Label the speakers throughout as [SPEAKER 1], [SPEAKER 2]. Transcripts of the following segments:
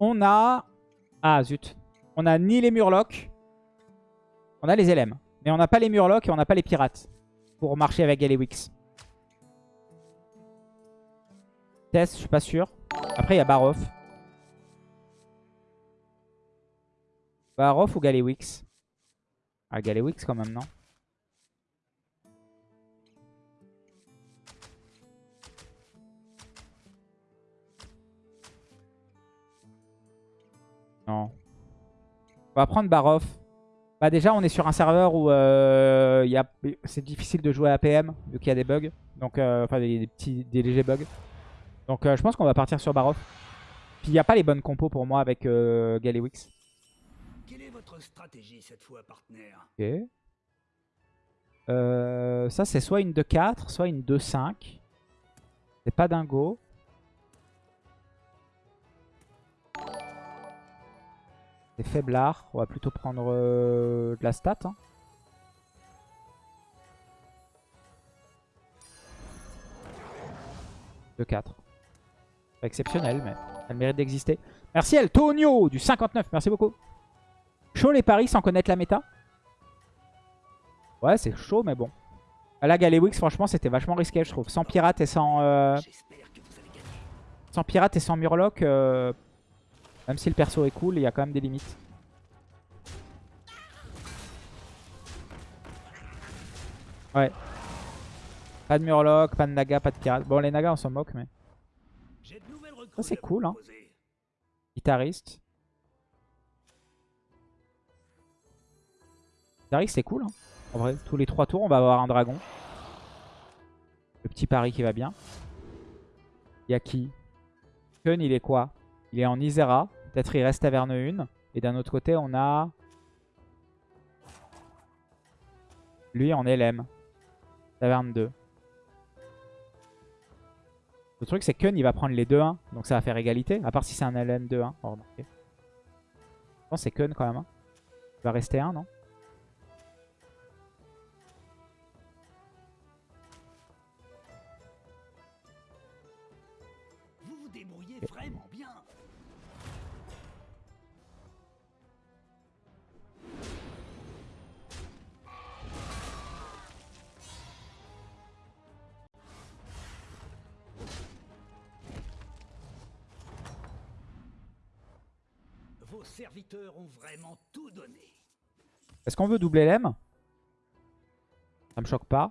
[SPEAKER 1] On a... Ah, zut. On a ni les Murlocs. On a les LM. Mais on n'a pas les Murlocs et on n'a pas les Pirates. Pour marcher avec Galewix. Test, je suis pas sûr. Après, il y a Baroff. Baroff ou Galewix Ah, Galewix quand même, non? Non. On va prendre Baroff. Bah déjà, on est sur un serveur où euh, c'est difficile de jouer à PM, vu qu'il y a des bugs. Donc, euh, enfin, des, petits, des légers bugs. Donc, euh, je pense qu'on va partir sur Baroff. Puis, il n'y a pas les bonnes compos pour moi avec Galewix.
[SPEAKER 2] Quelle est votre stratégie cette fois, partenaire?
[SPEAKER 1] Ok. ça, c'est soit une 2-4, soit une 2-5. C'est pas dingo. C'est faiblard. On va plutôt prendre euh, de la stat. Hein. De 4. Pas exceptionnel, mais elle mérite d'exister. Merci El Tonio du 59. Merci beaucoup. Chaud les paris sans connaître la méta? Ouais, c'est chaud, mais bon. Là, Galewix, franchement, c'était vachement risqué, je trouve. Sans pirate et sans... Euh, sans pirate et sans murloc, euh, même si le perso est cool, il y a quand même des limites. Ouais. Pas de Murloc, pas de Naga, pas de pirate. Bon, les Nagas, on s'en moque, mais... Ça, c'est cool, hein. Guitariste. Guitariste, c'est cool, hein. En vrai, tous les trois tours, on va avoir un dragon. Le petit pari qui va bien. Il y a qui? Kun, il est quoi? Il est en Isera. Peut-être il reste Taverne 1. Et d'un autre côté, on a... Lui en LM. Taverne 2. Le truc, c'est que Kun, il va prendre les 2-1. Donc ça va faire égalité. À part si c'est un LM 2-1. Oh, Je pense c'est Kun quand même. Hein. Il va rester 1, non? Est-ce qu'on veut doubler l'M Ça me choque pas.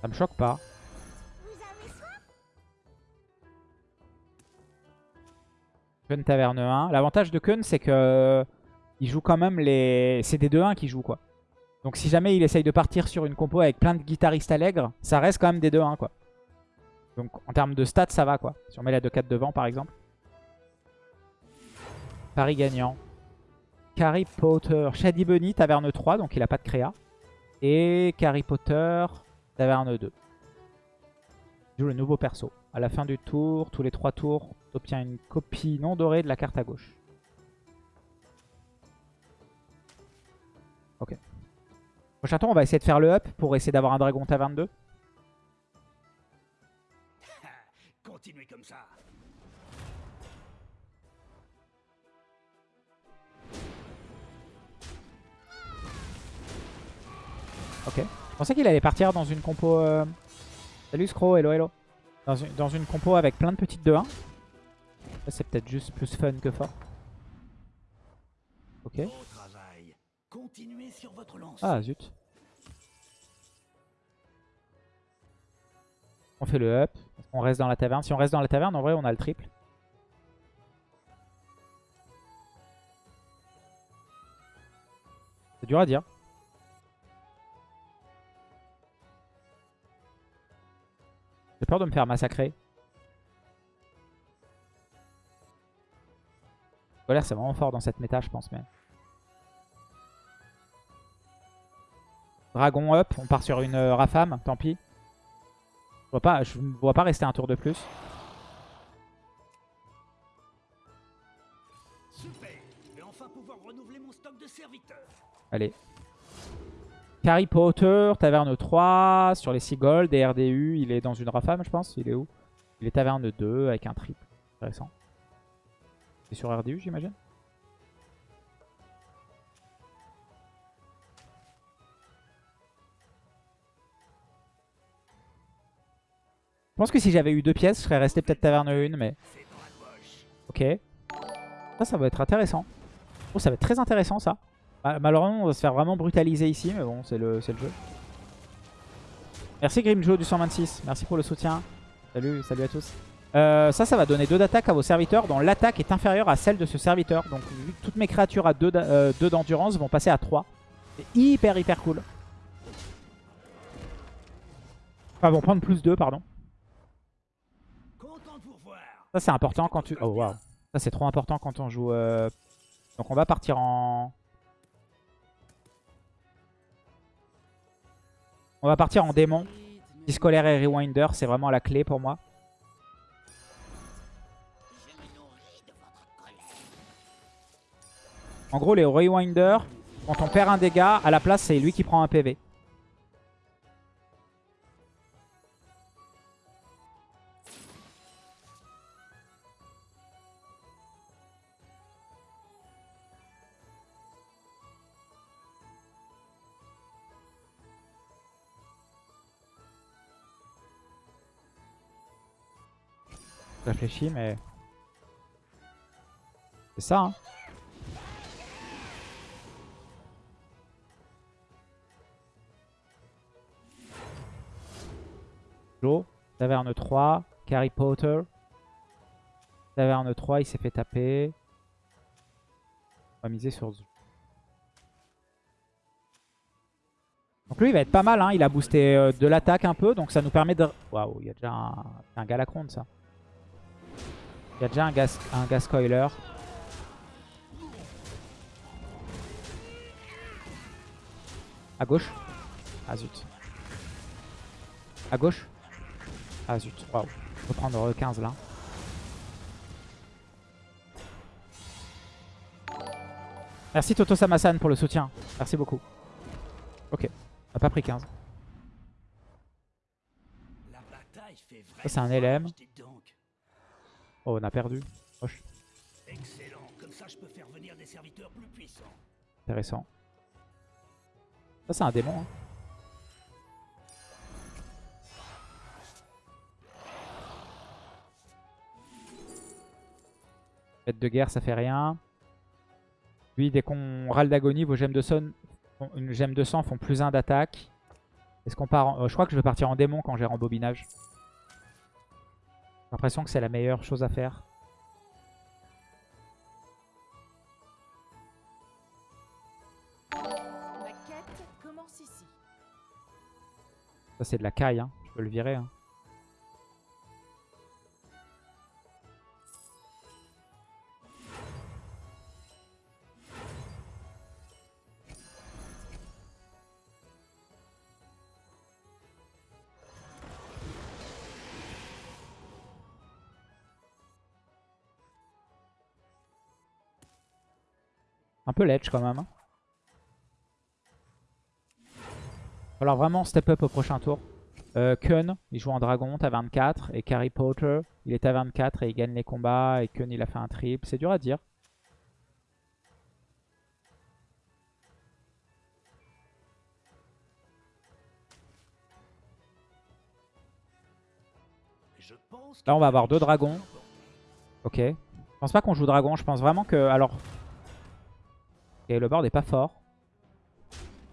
[SPEAKER 1] Ça me choque pas. Kun Taverne 1. L'avantage de Kun, c'est que il joue quand même les... C'est des 2-1 qui jouent, quoi. Donc si jamais il essaye de partir sur une compo avec plein de guitaristes allègres, ça reste quand même des 2-1 quoi. Donc en termes de stats, ça va quoi. Si on met la 2-4 devant par exemple. Paris gagnant. Harry Potter, Shady Bunny, Taverne 3, donc il a pas de créa. Et Harry Potter, Taverne 2. Il joue le nouveau perso. À la fin du tour, tous les 3 tours, tu obtiens une copie non dorée de la carte à gauche. Ok. Prochain tour, on va essayer de faire le up pour essayer d'avoir un dragon taverne 2.
[SPEAKER 2] Continuez comme ça.
[SPEAKER 1] Ok. Je pensais qu'il allait partir dans une compo... Euh, Salut Scro, hello hello. Dans une, dans une compo avec plein de petites 2-1. C'est peut-être juste plus fun que fort. Ok.
[SPEAKER 2] Continuez sur votre lance.
[SPEAKER 1] Ah zut. On fait le up. On reste dans la taverne. Si on reste dans la taverne, en vrai, on a le triple. C'est dur à dire. J'ai peur de me faire massacrer. Colère, c'est vraiment fort dans cette méta, je pense. mais... Dragon up, on part sur une euh, Rafam, tant pis. Je vois pas, je ne vois pas rester un tour de plus.
[SPEAKER 2] Super, enfin pouvoir renouveler mon stock de serviteurs.
[SPEAKER 1] Allez. Harry Potter, Taverne 3, sur les 6 gold, et RDU, il est dans une rafame, je pense. Il est où? Il est Taverne 2 avec un triple. Intéressant. C'est sur RDU, j'imagine? Pense que si j'avais eu deux pièces, je serais resté peut-être Taverne 1, mais... Ok. Ça, ça va être intéressant. Oh, ça va être très intéressant, ça. Malheureusement, on va se faire vraiment brutaliser ici, mais bon, c'est le, le jeu. Merci Grimjo du 126. Merci pour le soutien. Salut, salut à tous. Euh, ça, ça va donner 2 d'attaque à vos serviteurs dont l'attaque est inférieure à celle de ce serviteur. Donc, vu que toutes mes créatures à 2 euh, d'endurance vont passer à 3. C'est hyper, hyper cool. Enfin, vont prendre plus 2, pardon. Ça, c'est important quand tu... Oh, waouh. Ça, c'est trop important quand on joue... Euh, donc, on va partir en... On va partir en démon. Discolaire et Rewinder, c'est vraiment la clé pour moi. En gros, les Rewinder, quand on perd un dégât, à la place, c'est lui qui prend un PV. Mais... C'est ça, hein. Joe, Taverne 3, Harry Potter. Taverne 3, il s'est fait taper. On va miser sur Donc lui, il va être pas mal. Hein. Il a boosté euh, de l'attaque un peu. Donc ça nous permet de... Waouh, il y a déjà un, un Galacron, ça. Il y a déjà un gas, un gas coiler. À gauche. Ah zut. À gauche. Ah zut. Waouh. Peux prendre 15 là. Merci Toto Samasan pour le soutien. Merci beaucoup. Ok. On a pas pris 15. Ça c'est un LM. Oh, on a perdu. Excellent. Comme ça, je peux faire venir des serviteurs plus puissants. Intéressant. Ça, c'est un démon. Hein. Fête de guerre, ça fait rien. Lui, dès qu'on râle d'agonie, vos gemmes de, son, une gemme de sang font plus 1 d'attaque. Est-ce qu'on part en... Euh, je crois que je vais partir en démon quand j'ai rembobinage l'impression que c'est la meilleure chose à faire. Ça c'est de la caille, hein. je peux le virer. Hein. Peu ledge quand même. Hein. Alors vraiment step up au prochain tour. Euh, Kun, il joue en dragon, t'as 24. Et Carrie Potter, il est à 24 et il gagne les combats. Et Kun, il a fait un triple. C'est dur à dire. Là, on va avoir deux dragons. Ok. Je pense pas qu'on joue dragon. Je pense vraiment que... Alors, et le board est pas fort.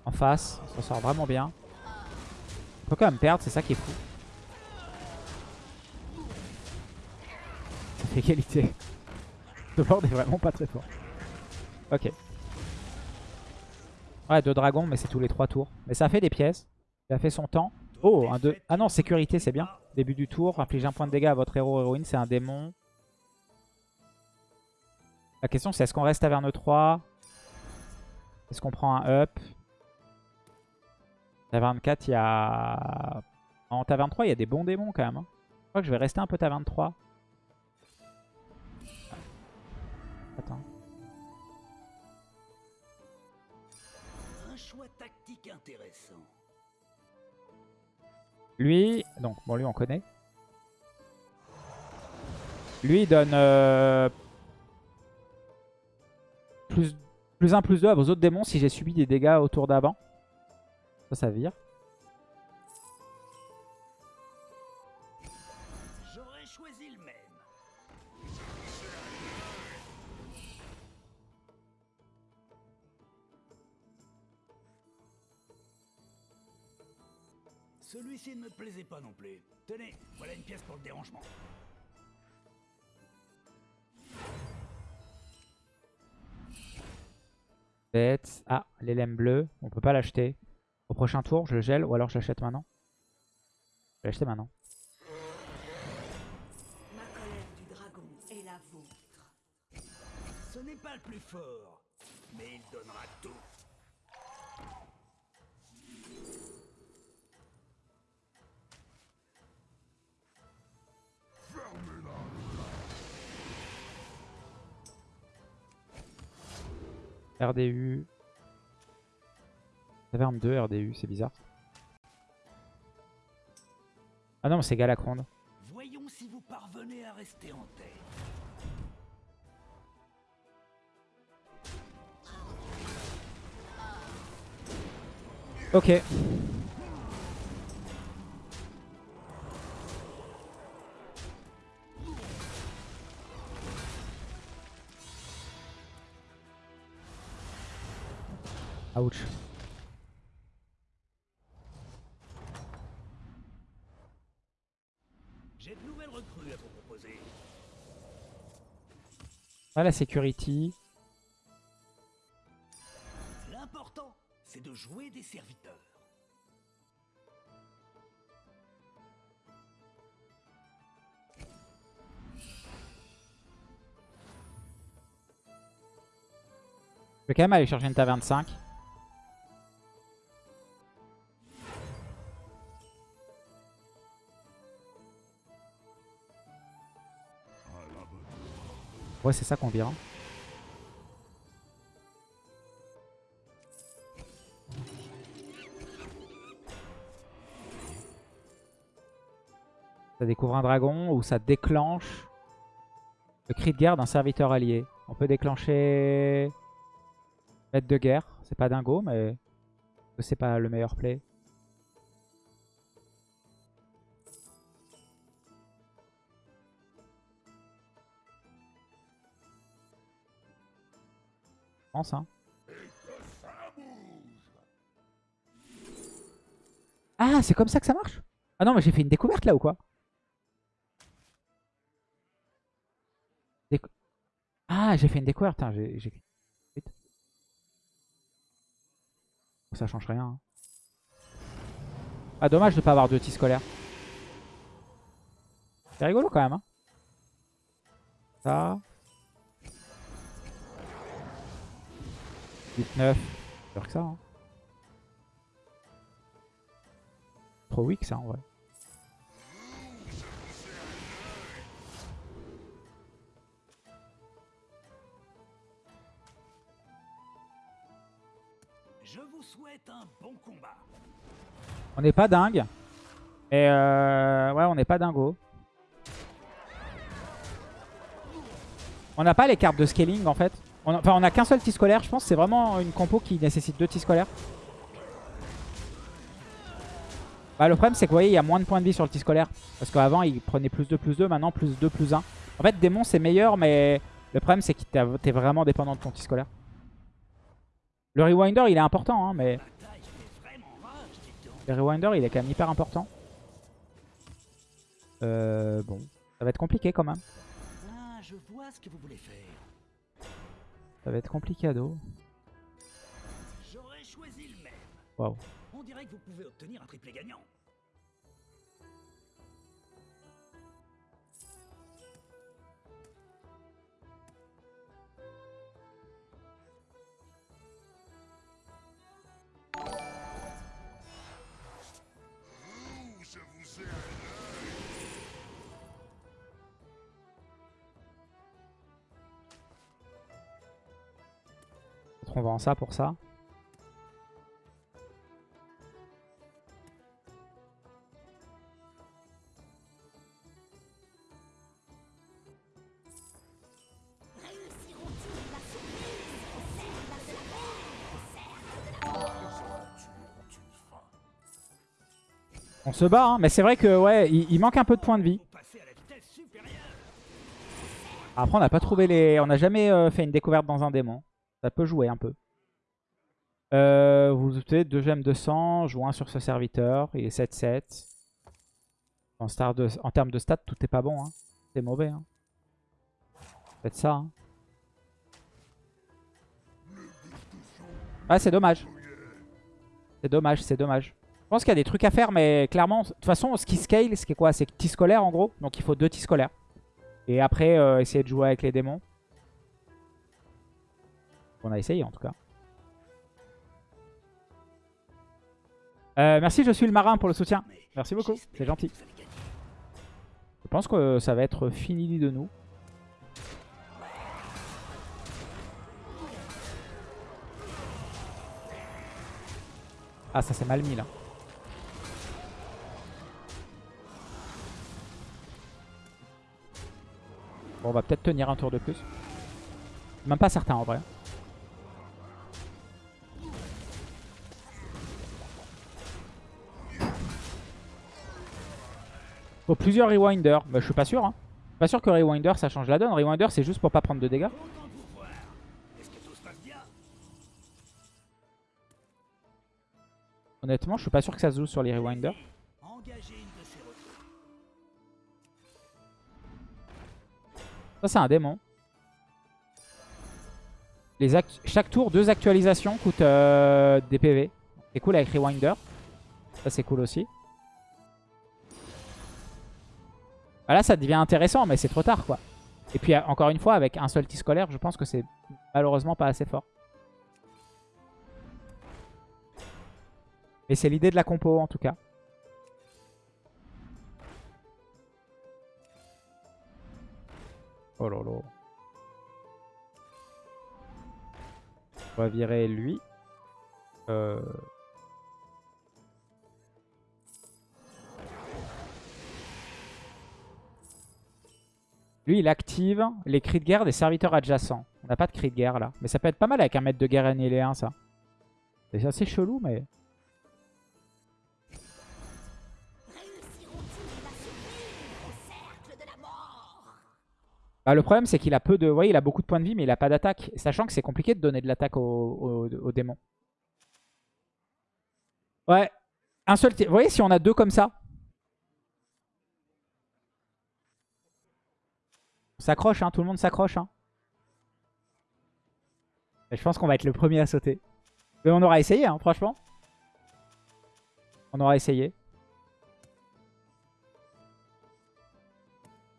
[SPEAKER 1] En face, on s'en sort vraiment bien. On peut quand même perdre, c'est ça qui est fou. Ça égalité. Le board est vraiment pas très fort. Ok. Ouais, deux dragons, mais c'est tous les trois tours. Mais ça fait des pièces. Il a fait son temps. Oh, un 2. Ah non, sécurité, c'est bien. Début du tour, inflige un point de dégâts à votre héros héroïne, c'est un démon. La question, c'est est-ce qu'on reste à Verne 3 est-ce qu'on prend un up? Taverne 4, il y a... En Taverne 3, il y a des bons démons quand même. Hein. Je crois que je vais rester un peu Taverne 3. Attends.
[SPEAKER 2] choix tactique intéressant.
[SPEAKER 1] Lui, donc bon lui on connaît. Lui il donne euh, plus, plus 1 plus 2 à vos autres démons si j'ai subi des dégâts au tour d'avant. Ça, ça vire.
[SPEAKER 2] Celui-ci ne me plaisait pas non plus. Tenez, voilà une pièce pour le dérangement.
[SPEAKER 1] Bête. Ah, l'élème bleu. On peut pas l'acheter. Au prochain tour, je le gèle ou alors je l'achète maintenant? Je vais l'acheter maintenant.
[SPEAKER 3] Ma colère du dragon est la vôtre.
[SPEAKER 2] Ce n'est pas le plus fort, mais il donnera tout.
[SPEAKER 1] RDU. Taverne 2, RDU, c'est bizarre. Ah non, c'est Galacronde.
[SPEAKER 2] Voyons si vous parvenez à rester en tête.
[SPEAKER 1] Ok. La security.
[SPEAKER 2] L'important, c'est de jouer des serviteurs.
[SPEAKER 1] Je vais quand même aller chercher une taverne 5. C'est ça qu'on vire. hein. Ça découvre un dragon ou ça déclenche le cri de guerre d'un serviteur allié. On peut déclencher maître de guerre. C'est pas dingo, mais c'est pas le meilleur play. Hein. Ah, c'est comme ça que ça marche? Ah non, mais j'ai fait une découverte là ou quoi? Ah, j'ai fait une découverte. Ça change rien. hein. Ah, dommage de pas avoir de tis scolaire. C'est rigolo quand même. Hein. Ça. 8-9. Peur que ça. Hein. Trop weak ça en vrai.
[SPEAKER 2] Je vous souhaite un bon combat.
[SPEAKER 1] On n'est pas dingue. Et euh, ouais, on n'est pas dingo. On n'a pas les cartes de scaling en fait. Enfin, on a qu'un seul tis scolaire. Je pense c'est vraiment une compo qui nécessite deux tis scolaires. Bah, le problème, c'est que vous voyez, il y a moins de points de vie sur le tis scolaire. Parce qu'avant, il prenait plus 2, plus 2. Maintenant, plus 2, plus 1. En fait, démon, c'est meilleur, mais le problème, c'est que t'es vraiment dépendant de ton tis scolaire. Le rewinder, il est important, hein, mais le rewinder, il est quand même hyper important. Euh, bon, ça va être compliqué quand même.
[SPEAKER 2] Ah, je vois ce que vous voulez faire.
[SPEAKER 1] Ça va être compliqué, ado.
[SPEAKER 2] J'aurais choisi le même.
[SPEAKER 1] Waouh.
[SPEAKER 2] On dirait que vous pouvez obtenir un triplé gagnant.
[SPEAKER 1] contre, on vend ça pour ça. On se bat, hein. mais c'est vrai que ouais, il, manque un peu de points de vie. Après, on n'a pas trouvé les, on n'a jamais euh, fait une découverte dans un démon. Ça peut jouer un peu. Euh, vous doutez, 2 gemmes de sang, 1 sur ce serviteur. Il est 7-7. En, termes de stats, tout est pas bon. Hein. C'est mauvais. Hein. Faites ça. Hein. Ah, c'est dommage. C'est dommage, c'est dommage. Je pense qu'il y a des trucs à faire, mais clairement, de toute façon, ce qui scale, ce qui est quoi? C'est tis scolaire en gros. Donc il faut deux tis scolaires. Et après, euh, essayer de jouer avec les démons. On a essayé en tout cas. Euh, merci, je suis le marin pour le soutien. Merci beaucoup, c'est gentil. Je pense que ça va être fini de nous. Ah, ça c'est mal mis là. Bon, on va peut-être tenir un tour de plus. Même pas certain en vrai. Plusieurs rewinders. Bah, je suis pas sûr. Hein. Pas sûr que rewinder ça change la donne. Rewinder c'est juste pour pas prendre de dégâts. Honnêtement, je suis pas sûr que ça se joue sur les rewinders. Ça c'est un démon. Chaque tour, deux actualisations coûtent euh, des PV. C'est cool avec Rewinder. Ça c'est cool aussi. Bah là ça devient intéressant mais c'est trop tard quoi. Et puis euh, encore une fois avec un seul tis scolaire je pense que c'est malheureusement pas assez fort. Mais c'est l'idée de la compo en tout cas. Oh là là. On va virer lui. Euh... Lui, il active les cris de guerre des serviteurs adjacents. On n'a pas de cris de guerre là. Mais ça peut être pas mal avec un maître de guerre annihiléen ça. C'est assez chelou mais... Bah, le problème c'est qu'il a peu de... Vous il a beaucoup de points de vie mais il a pas d'attaque. Sachant que c'est compliqué de donner de l'attaque aux au, au démons. Ouais. Un seul... Vous voyez, si on a deux comme ça... S'accroche, hein, tout le monde s'accroche. Hein. Je pense qu'on va être le premier à sauter. Mais on aura essayé, hein, franchement. On aura essayé.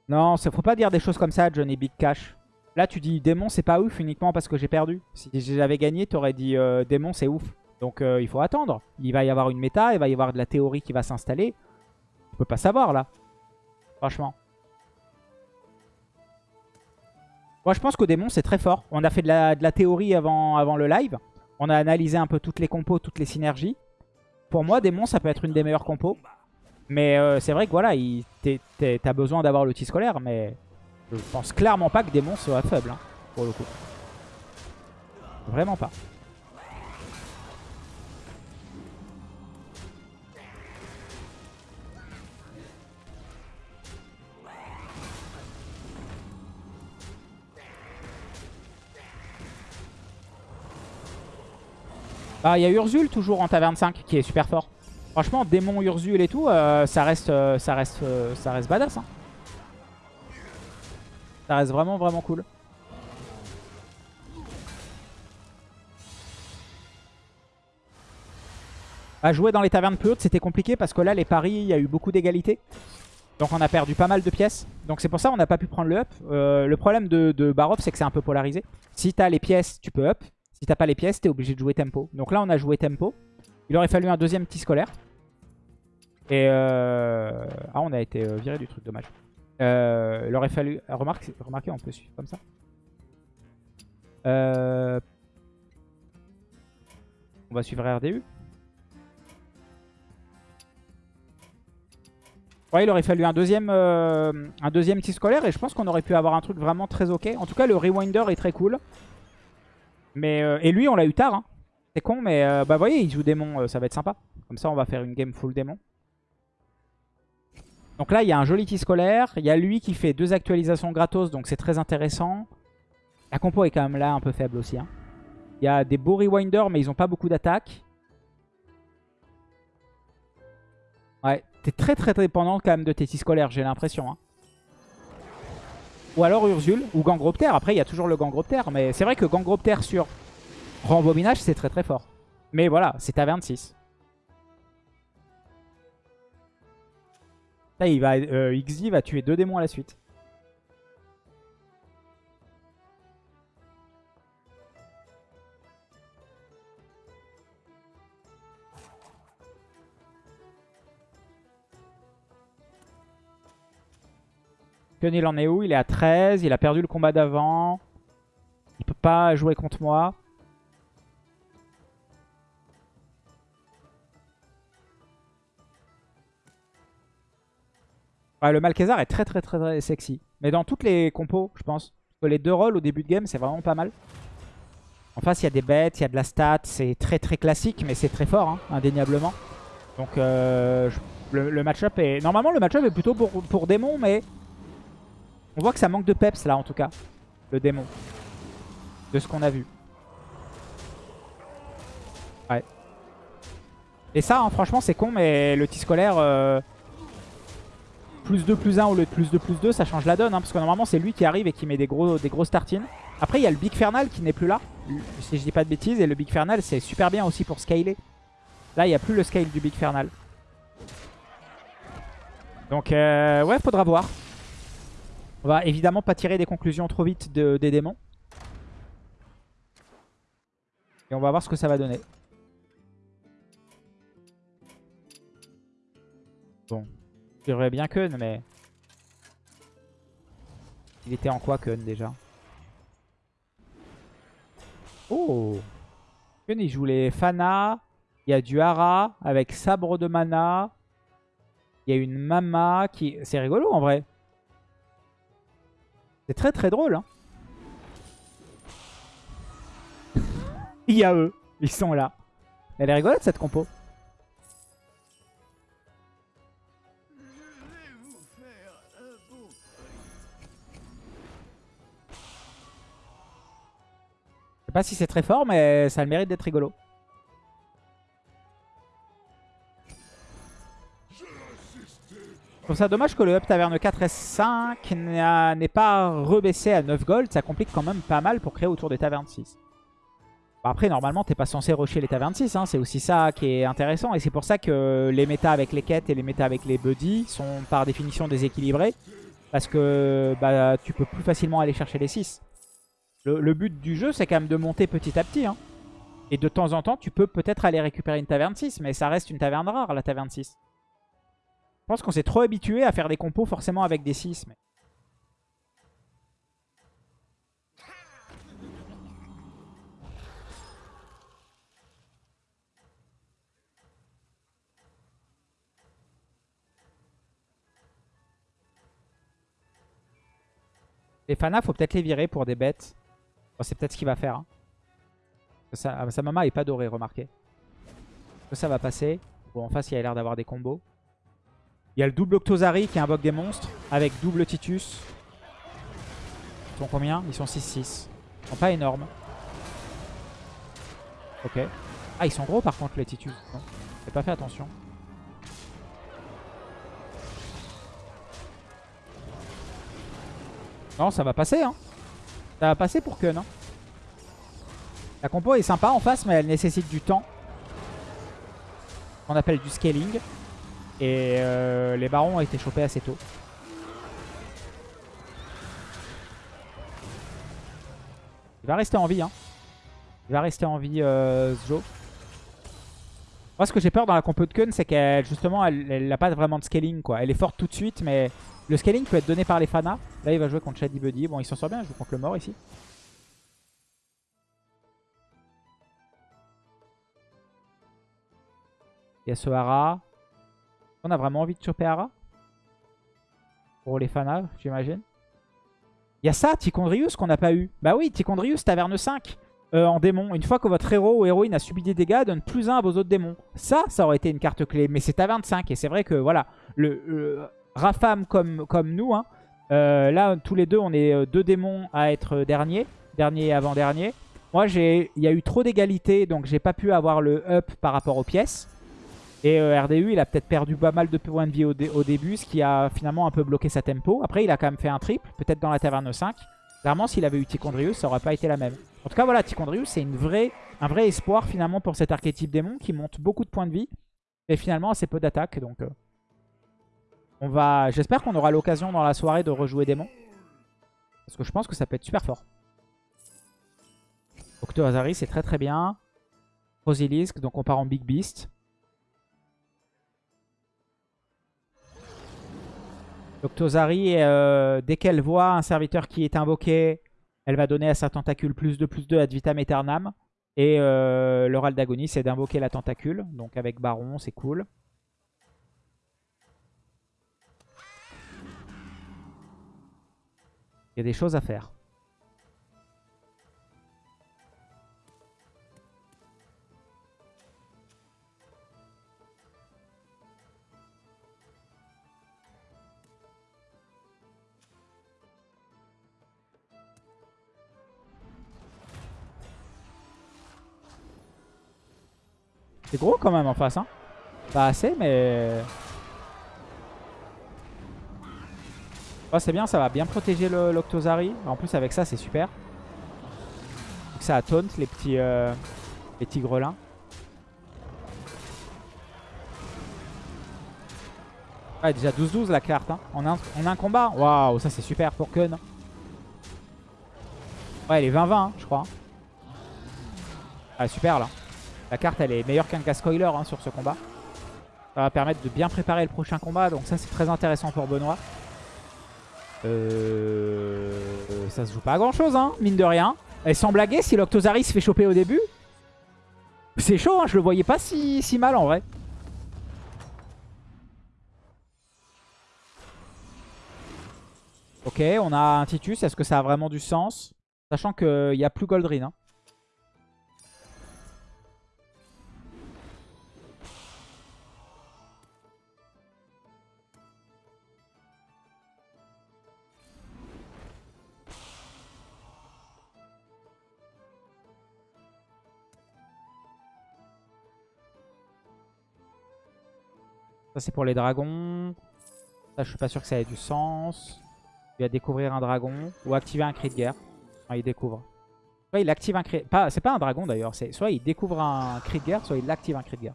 [SPEAKER 1] Non, faut pas dire des choses comme ça, Johnny Big Cash. Là, tu dis démon, c'est pas ouf uniquement parce que j'ai perdu. Si j'avais gagné, t'aurais dit euh, démon, c'est ouf. Donc euh, il faut attendre. Il va y avoir une méta, il va y avoir de la théorie qui va s'installer. On peut pas savoir là. Franchement. Moi, je pense qu'au démon, c'est très fort. On a fait de la, théorie avant, le live. On a analysé un peu toutes les compos, toutes les synergies. Pour moi, démon, ça peut être une des meilleures compos. Mais euh, c'est vrai que voilà, t'as besoin d'avoir l'outil scolaire, mais je pense clairement pas que démon soit faible, hein, pour le coup. Vraiment pas. Bah, il y a Urzul toujours en taverne 5 qui est super fort. Franchement, démon Urzul et tout, euh, ça reste, euh, ça reste, euh, ça reste badass. hein. Ça reste vraiment, vraiment cool. À jouer dans les tavernes plus hautes, c'était compliqué parce que là, les paris, il y a eu beaucoup d'égalité. Donc on a perdu pas mal de pièces. Donc c'est pour ça qu'on n'a pas pu prendre le up. Le problème de, de c'est que c'est un peu polarisé. Si t'as les pièces, tu peux up. Si t'as pas les pièces, t'es obligé de jouer tempo. Donc là, on a joué tempo. Il aurait fallu un deuxième petit scolaire. Et euh... Ah, on a été euh, viré du truc, dommage. Euh, il aurait fallu... ah, Remarque, remarquez, on peut suivre comme ça. Euh... On va suivre RDU. Ouais, il aurait fallu un deuxième, euh, un deuxième petit scolaire et je pense qu'on aurait pu avoir un truc vraiment très ok. En tout cas, le rewinder est très cool. Mais, euh, et lui, on l'a eu tard. hein. C'est con, mais euh, bah, voyez, il joue démon, euh, ça va être sympa. Comme ça, on va faire une game full démon. Donc là, il y a un joli tis scolaire. Il y a lui qui fait deux actualisations gratos, donc c'est très intéressant. La compo est quand même là un peu faible aussi. hein. Il y a des beaux rewinders, mais ils n'ont pas beaucoup d'attaque. Ouais, t'es très très dépendant quand même de tes tis scolaires, j'ai l'impression. hein. Ou alors Ursule, ou Gangropter. Après, il y a toujours le Gangropter, mais c'est vrai que Gangropter sur Rembobinage, c'est très très fort. Mais voilà, c'est à 26. Là, il va, euh, XD va tuer deux démons à la suite. Il en est où? Il est à 13. Il a perdu le combat d'avant. Il peut pas jouer contre moi. Ouais, le Malkezar est très très très sexy. Mais dans toutes les compos, je pense. Les deux rôles au début de game, c'est vraiment pas mal. En face, il y a des bêtes, il y a de la stat. C'est très très classique, mais c'est très fort, hein, indéniablement. Donc euh, le match-up est... Normalement, le match-up est plutôt pour, pour démon, mais... On voit que ça manque de peps, là, en tout cas. Le démon. De ce qu'on a vu. Ouais. Et ça, hein, franchement, c'est con, mais le tis scolaire... euh, plus 2 plus 1 au lieu de plus 2 plus 2 ça change la donne hein, parce que normalement c'est lui qui arrive et qui met des gros des grosses tartines après il y a le Big Fernal qui n'est plus là si je dis pas de bêtises et le Big Fernal c'est super bien aussi pour scaler là il n'y a plus le scale du Big Fernal donc euh, ouais faudra voir on va évidemment pas tirer des conclusions trop vite de- des démons et on va voir ce que ça va donner bon J'aurais bien Kun, mais... Il était en quoi, Kun, déjà? Oh Kun, il joue les Fana. Il y a du Hara avec sabre de mana. Il y a une Mama qui... C'est rigolo, en vrai. Très très drôle, hein. Il y a eux. Ils sont là. Elle est rigolote, cette compo. Je sais pas si c'est très fort, mais ça a le mérite d'être rigolo. Trouve ça dommage que le Up Taverne 4 S5 n'a- n'est pas rebaissé à 9 gold. Ça complique quand même pas mal pour créer autour des tavernes 6. Bon, après, normalement, t'es pas censé rusher les tavernes 6. hein. C'est aussi ça qui est intéressant. Et c'est pour ça que les méta avec les quêtes et les méta avec les buddies sont par définition déséquilibrés. Parce que bah, tu peux plus facilement aller chercher les 6. Le, le but du jeu, c'est quand même de monter petit à petit. hein. Et de temps en temps, tu peux peut-être aller récupérer une taverne 6. Mais ça reste une taverne rare, la taverne 6. Je pense qu'on s'est trop habitué à faire des compos forcément avec des 6. Mais... Les Fana, faut peut-être les virer pour des bêtes. C'est peut-être ce qu'il va faire. hein. Ah, sa mama est pas dorée, remarquez. Que ça va passer. Bon, en face, il a l'air d'avoir des combos. Il y a le double Octozari qui est un bug des monstres avec double Titus. Ils sont combien? Ils sont 6-6. Ils sont pas énormes. Ok. Ah, ils sont gros par contre les Titus. Non, j'ai pas fait attention. Non, ça va passer, hein. Ça va passer pour Kun, hein. La compo est sympa en face, mais elle nécessite du temps. On appelle du scaling. Et euh, les barons ont été chopés assez tôt. Il va rester en vie, hein. Il va rester en vie, euh. Moi, ce que j'ai peur dans la compo de Kun, c'est qu'elle, justement, elle n'a pas vraiment de scaling, quoi. Elle est forte tout de suite, mais le scaling peut être donné par les Fana. Là, il va jouer contre Shady Buddy. Bon, il s'en sort bien, il joue contre le mort ici. Il y. On a vraiment envie de choper Hara Pour les Fana, j'imagine. Il y a ça, Tichondrius, qu'on n'a pas eu. Bah oui, Tichondrius, taverne 5 euh, en démon. Une fois que votre héros ou héroïne a subi des dégâts, donne plus 1 à vos autres démons. Ça, ça aurait été une carte clé. Mais c'est taverne 5. Et c'est vrai que, voilà, le, Rafam comme, comme nous. hein. Euh, là, tous les deux, on est euh, deux démons à être dernier. Dernier et avant-dernier. Moi, il y a eu trop d'égalité, donc j'ai pas pu avoir le up par rapport aux pièces. Et euh, RDU, il a peut-être perdu pas mal de points de vie au, dé- au début, ce qui a finalement un peu bloqué sa tempo. Après, il a quand même fait un triple, peut-être dans la taverne 5. Clairement, s'il avait eu Ticondrius, ça aurait pas été la même. En tout cas, voilà, Ticondrius, c'est un vrai espoir finalement pour cet archétype démon qui monte beaucoup de points de vie. Et finalement, assez peu d'attaque. Donc, euh, va. J'espère qu'on aura l'occasion dans la soirée de rejouer démon. Parce que je pense que ça peut être super fort. Octoazari, c'est très très bien. Rosilisk, donc on part en Big Beast. Octozari, euh, dès qu'elle voit un serviteur qui est invoqué, elle va donner à sa tentacule plus 2, plus 2 ad vitam. Et euh, l'oral d'agonie, c'est d'invoquer la tentacule. Donc avec Baron, c'est cool. Il y a des choses à faire. C'est gros quand même en face. Hein. Pas assez, mais... Oh, c'est bien, ça va bien protéger l'Octozari. En plus, avec ça, c'est super. Donc, ça a taunt les petits, euh, les petits grelins. Ouais, déjà 12-12 la carte. Hein. Un, en un combat. Waouh, ça c'est super pour Kun. Ouais, elle est 20-20, hein, je crois. Ah, super là. La carte, elle est meilleure qu'un Gascoiler hein, sur ce combat. Ça va permettre de bien préparer le prochain combat. Donc ça, c'est très intéressant pour Benoît. Euh... Ça se joue pas à grand chose, hein, mine de rien. Et sans blaguer, si l'Octozari se fait choper au début, c'est chaud, hein, je le voyais pas si, mal en vrai. Ok, on a un Titus, est-ce que ça a vraiment du sens? Sachant qu'il n'y a plus Goldrin. Ça c'est pour les dragons. Ça je suis pas sûr que ça ait du sens. Il va découvrir un dragon ou activer un cri de guerre. Ah, il découvre. Soit il active un cri... Pas, c'est pas un dragon d'ailleurs. c'est Soit il découvre un cri de guerre, soit il active un cri de guerre.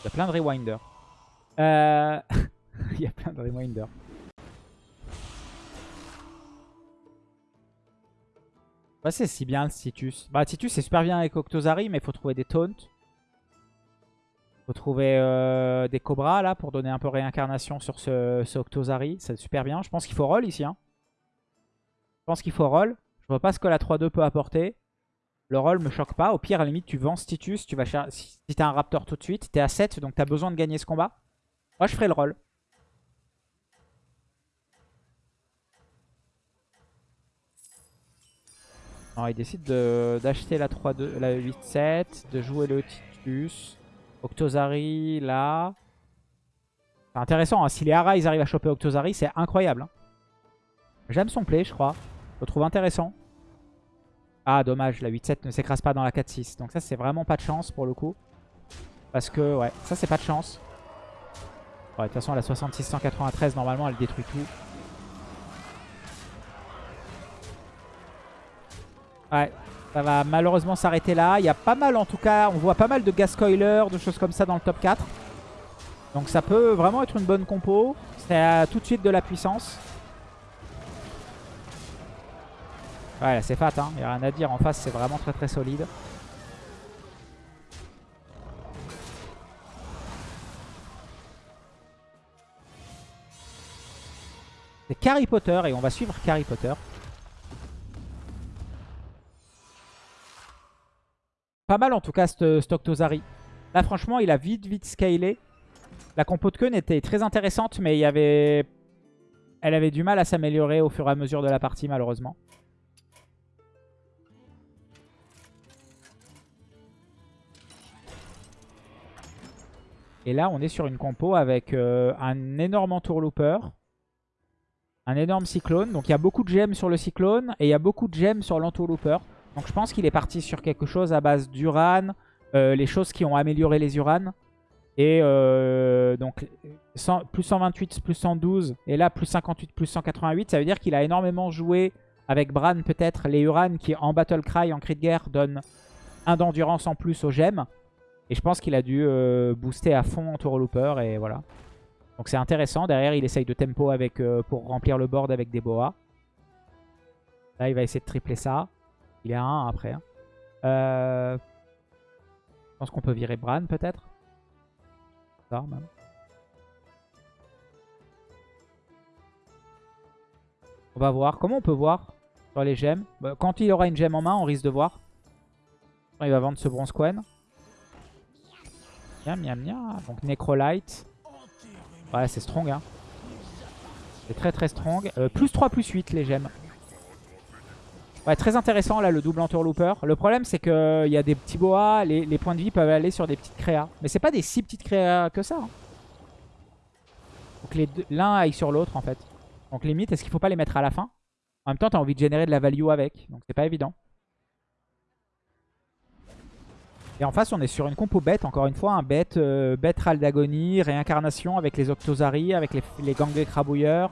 [SPEAKER 1] Il y a plein de rewinders. Euh... il y a plein de rewinders. Bah, c'est si bien le Titus. Bah Titus c'est super bien avec Octozari mais il faut trouver des taunts. Faut trouver euh, des cobras là pour donner un peu réincarnation sur ce, ce Octozari. C'est super bien. Je pense qu'il faut roll ici. Hein. Je pense qu'il faut roll. Je vois pas ce que la 3-2 peut apporter. Le roll me choque pas. Au pire, à la limite, tu vends Titus. Tu vas si t'as un Raptor tout de suite, t'es à 7 donc t'as besoin de gagner ce combat. Moi je ferai le roll. Alors, il décide de- d'acheter la 3-2, la 8-7, de jouer le Titus. Octozari, là. C'est intéressant, hein. si les Hara ils arrivent à choper Octozari, c'est incroyable. hein. J'aime son play, je crois. Je le trouve intéressant. Ah, dommage, la 8-7 ne s'écrase pas dans la 4-6. Donc ça, c'est vraiment pas de chance pour le coup. Parce que, ouais, ça, c'est pas de chance. Ouais, de toute façon, la 66-193, normalement, elle détruit tout. Ouais, ça va malheureusement s'arrêter là. Il y a pas mal en tout cas, on voit pas mal de Gascoiler, de choses comme ça dans le top 4. Donc ça peut vraiment être une bonne compo. C'est tout de suite de la puissance. Ouais, là, c'est fat, hein. il n'y a rien à dire. En face, c'est vraiment très très solide. C'est Carry Potter et on va suivre Carry Potter. Pas mal en tout cas ce Stocktosari. Là franchement il a vite vite scalé. La compo de Keun était très intéressante mais il avait... elle avait du mal à s'améliorer au fur et à mesure de la partie malheureusement. Et là on est sur une compo avec euh, un énorme entourlooper. Un énorme cyclone. Donc il y a beaucoup de gemmes sur le cyclone et il y a beaucoup de gemmes sur l'entourlooper. Donc je pense qu'il est parti sur quelque chose à base d'Uran. euh, les choses qui ont amélioré les Uran. Et euh, donc plus 128, plus 112. Et là, plus 58, plus 188. Ça veut dire qu'il a énormément joué avec Bran peut-être. Les Uran qui en Battle Cry, en cri de guerre, donnent un d'endurance en plus aux gemmes. Et je pense qu'il a dû euh, booster à fond en Tour Looper et voilà. Donc c'est intéressant. Derrière, il essaye de tempo avec, pour remplir le board avec des boas. Là, il va essayer de tripler ça. Il est à 1 après. hein. Euh, je pense qu'on peut virer Bran peut-être. On va voir. Comment on peut voir sur les gemmes? Bah, Quand il aura une gemme en main, on risque de voir. Il va vendre ce bronze coin. Miam, miam, miam. Donc Necrolite. Ouais, c'est strong. Hein. C'est très très strong. Euh, plus 3, plus 8 les gemmes. Ouais, très intéressant là le double entourlooper. Le problème c'est qu'il y a des petits boas. Les, points de vie peuvent aller sur des petites créas. Mais c'est pas des si petites créas que ça. hein. Faut que l'un aille sur l'autre en fait. Donc limite, est-ce qu'il faut pas les mettre à la fin? En même temps, t'as envie de générer de la value avec. Donc c'est pas évident. Et en face, on est sur une compo bête, encore une fois, un bête, euh, bête Ral d'agonie, réincarnation avec les Octozari, avec les, les gangs écrabouilleurs.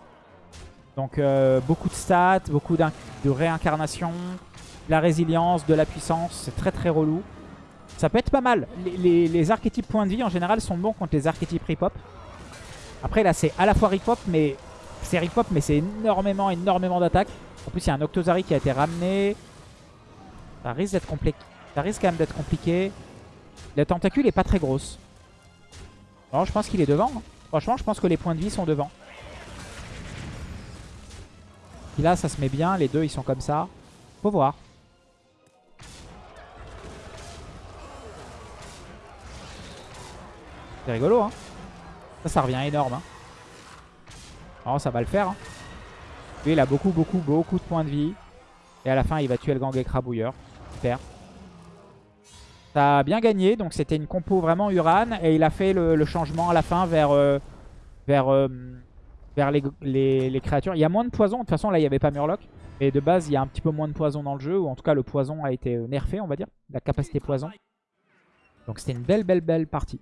[SPEAKER 1] Donc euh, beaucoup de stats, beaucoup de réincarnation, de la résilience, de la puissance, c'est très très relou. Ça peut être pas mal. Les, archétypes points de vie en général sont bons contre les archétypes rip-hop. Après là c'est à la fois rip-hop mais c'est rip-hop mais c'est énormément énormément d'attaques. En plus il y a un Octozari qui a été ramené. Ça risque d'être compliqué. Ça risque quand même d'être compliqué. La tentacule est pas très grosse. Je pense qu'il est devant. hein. Franchement, je pense que les points de vie sont devant. Puis là, ça se met bien. Les deux, ils sont comme ça. Faut voir. C'est rigolo, hein. Ça, ça revient énorme. Hein. Oh, ça va le faire. hein. Lui, il a beaucoup, beaucoup, beaucoup de points de vie. Et à la fin, il va tuer le gang écrabouilleur. Super. Ça a bien gagné, donc c'était une compo vraiment Uran. Et il a fait le, changement à la fin vers, euh, vers, euh, vers les, les- créatures. Il y a moins de poison, de toute façon là il n'y avait pas Murloc. Et de base il y a un petit peu moins de poison dans le jeu, ou en tout cas le poison a été euh, nerfé on va dire. La capacité poison. Donc c'était une belle belle belle partie.